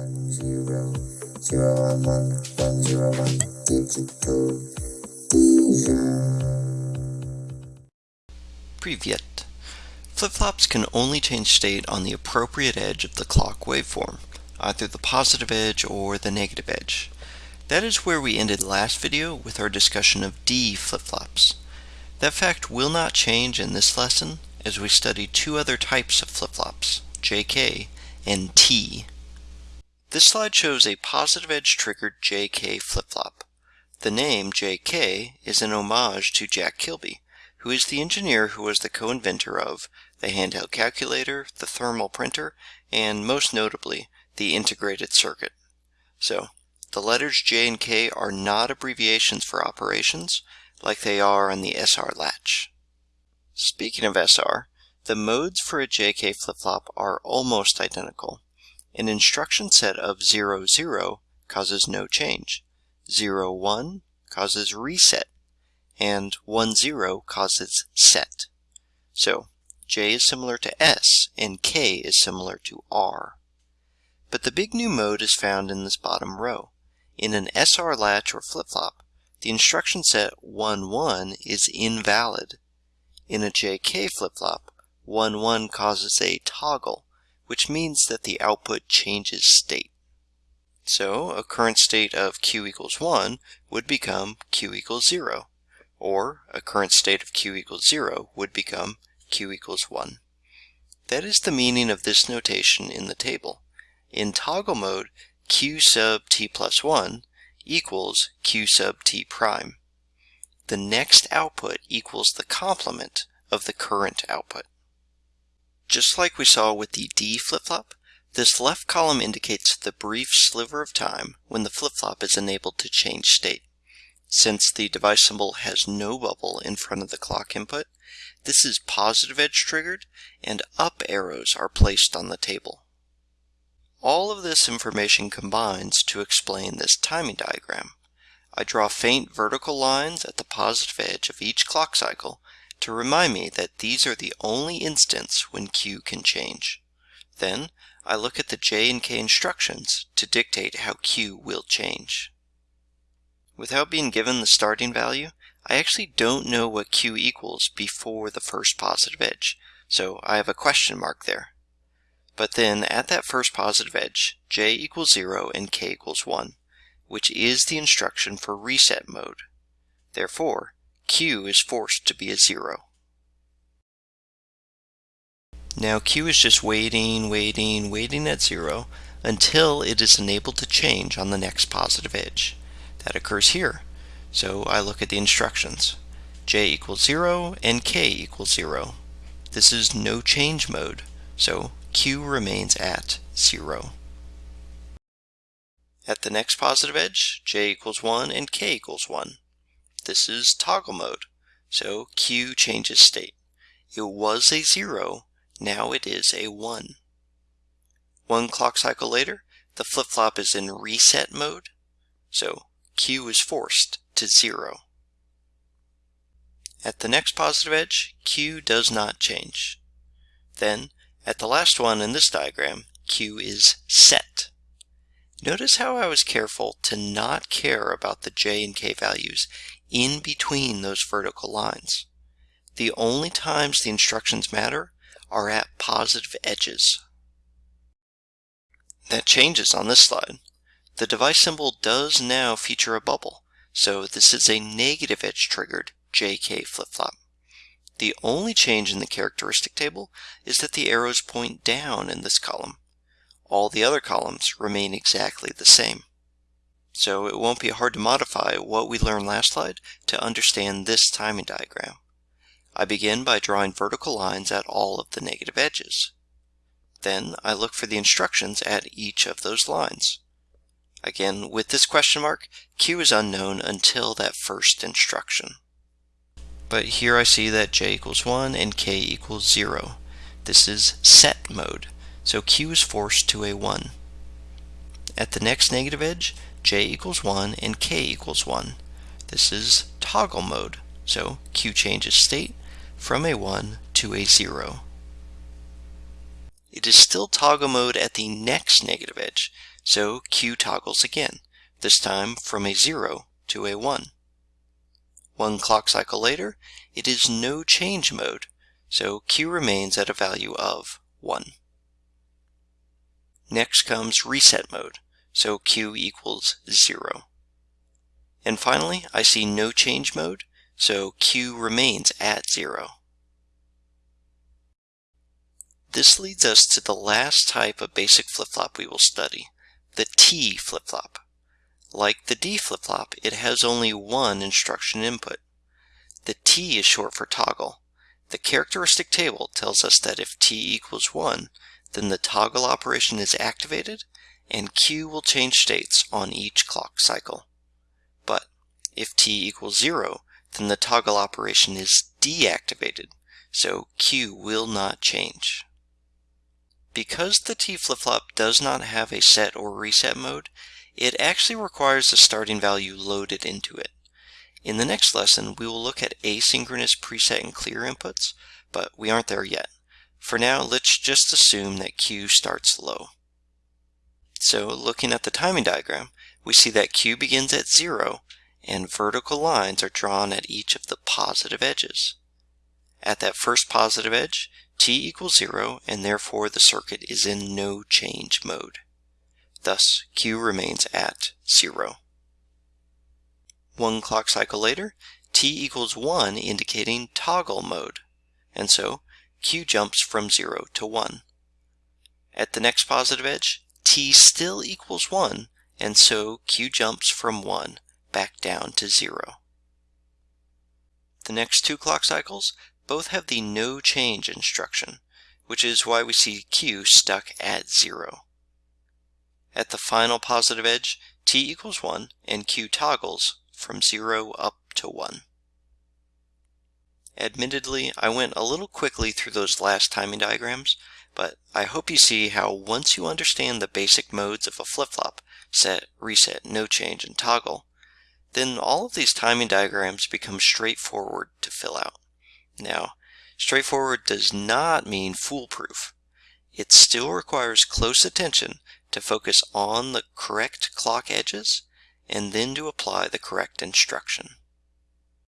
one zero zero one one one zero one digital Privyet. Flip-flops can only change state on the appropriate edge of the clock waveform, either the positive edge or the negative edge. That is where we ended last video with our discussion of D flip-flops. That fact will not change in this lesson as we study two other types of flip-flops, JK and T. This slide shows a positive edge triggered JK flip-flop. The name JK is an homage to Jack Kilby, who is the engineer who was the co-inventor of the handheld calculator, the thermal printer, and most notably, the integrated circuit. So, the letters J and K are not abbreviations for operations, like they are on the SR latch. Speaking of SR, the modes for a JK flip-flop are almost identical. An instruction set of 00 causes no change, 01 causes reset, and 10 causes set. So J is similar to S and K is similar to R. But the big new mode is found in this bottom row. In an SR latch or flip-flop, the instruction set 11 is invalid. In a JK flip-flop, 11 causes a toggle, which means that the output changes state. So a current state of Q equals 1 would become Q equals 0 or a current state of q equals 0 would become q equals 1. That is the meaning of this notation in the table. In toggle mode, q sub t plus 1 equals q sub t prime. The next output equals the complement of the current output. Just like we saw with the D flip-flop, this left column indicates the brief sliver of time when the flip-flop is enabled to change state. Since the device symbol has no bubble in front of the clock input, this is positive edge triggered and up arrows are placed on the table. All of this information combines to explain this timing diagram. I draw faint vertical lines at the positive edge of each clock cycle to remind me that these are the only instants when Q can change. Then I look at the J and K instructions to dictate how Q will change. Without being given the starting value, I actually don't know what q equals before the first positive edge, so I have a question mark there. But then at that first positive edge, j equals 0 and k equals 1, which is the instruction for reset mode. Therefore, q is forced to be a 0. Now q is just waiting, waiting, waiting at 0 until it is enabled to change on the next positive edge. That occurs here. So I look at the instructions. j equals 0 and k equals 0. This is no change mode, so q remains at 0. At the next positive edge, j equals 1 and k equals 1. This is toggle mode, so q changes state. It was a 0, now it is a 1. One clock cycle later, the flip-flop is in reset mode, so q is forced to 0. At the next positive edge, q does not change. Then, at the last one in this diagram, q is set. Notice how I was careful to not care about the j and k values in between those vertical lines. The only times the instructions matter are at positive edges. That changes on this slide. The device symbol does now feature a bubble, so this is a negative edge triggered JK flip-flop. The only change in the characteristic table is that the arrows point down in this column. All the other columns remain exactly the same. So it won't be hard to modify what we learned last slide to understand this timing diagram. I begin by drawing vertical lines at all of the negative edges. Then I look for the instructions at each of those lines. Again, with this question mark, Q is unknown until that first instruction. But here I see that J equals 1 and K equals 0. This is set mode, so Q is forced to a 1. At the next negative edge, J equals 1 and K equals 1. This is toggle mode, so Q changes state from a 1 to a 0. it is still toggle mode at the next negative edge, so Q toggles again, this time from a 0 to a 1. One clock cycle later, it is no change mode, so Q remains at a value of 1. Next comes reset mode, so Q equals 0. And finally, I see no change mode, so Q remains at 0. This leads us to the last type of basic flip-flop we will study, the T flip-flop. Like the D flip-flop, it has only one instruction input. The T is short for toggle. The characteristic table tells us that if T equals 1, then the toggle operation is activated and Q will change states on each clock cycle. But if T equals 0, then the toggle operation is deactivated, so Q will not change. Because the T flip-flop does not have a set or reset mode, it actually requires the starting value loaded into it. In the next lesson, we will look at asynchronous preset and clear inputs, but we aren't there yet. For now, let's just assume that Q starts low. So looking at the timing diagram, we see that Q begins at 0 and vertical lines are drawn at each of the positive edges. At that first positive edge, t equals 0 and therefore the circuit is in no change mode. Thus, Q remains at 0. One clock cycle later, t equals 1 indicating toggle mode, and so Q jumps from 0 to 1. At the next positive edge, t still equals 1, and so Q jumps from 1 back down to 0. The next two clock cycles both have the no change instruction, which is why we see Q stuck at 0. At the final positive edge, t equals 1 and Q toggles from 0 up to 1. Admittedly, I went a little quickly through those last timing diagrams, but I hope you see how once you understand the basic modes of a flip-flop, set, reset, no change, and toggle, then all of these timing diagrams become straightforward to fill out. Now, straightforward does not mean foolproof. It still requires close attention to focus on the correct clock edges and then to apply the correct instruction.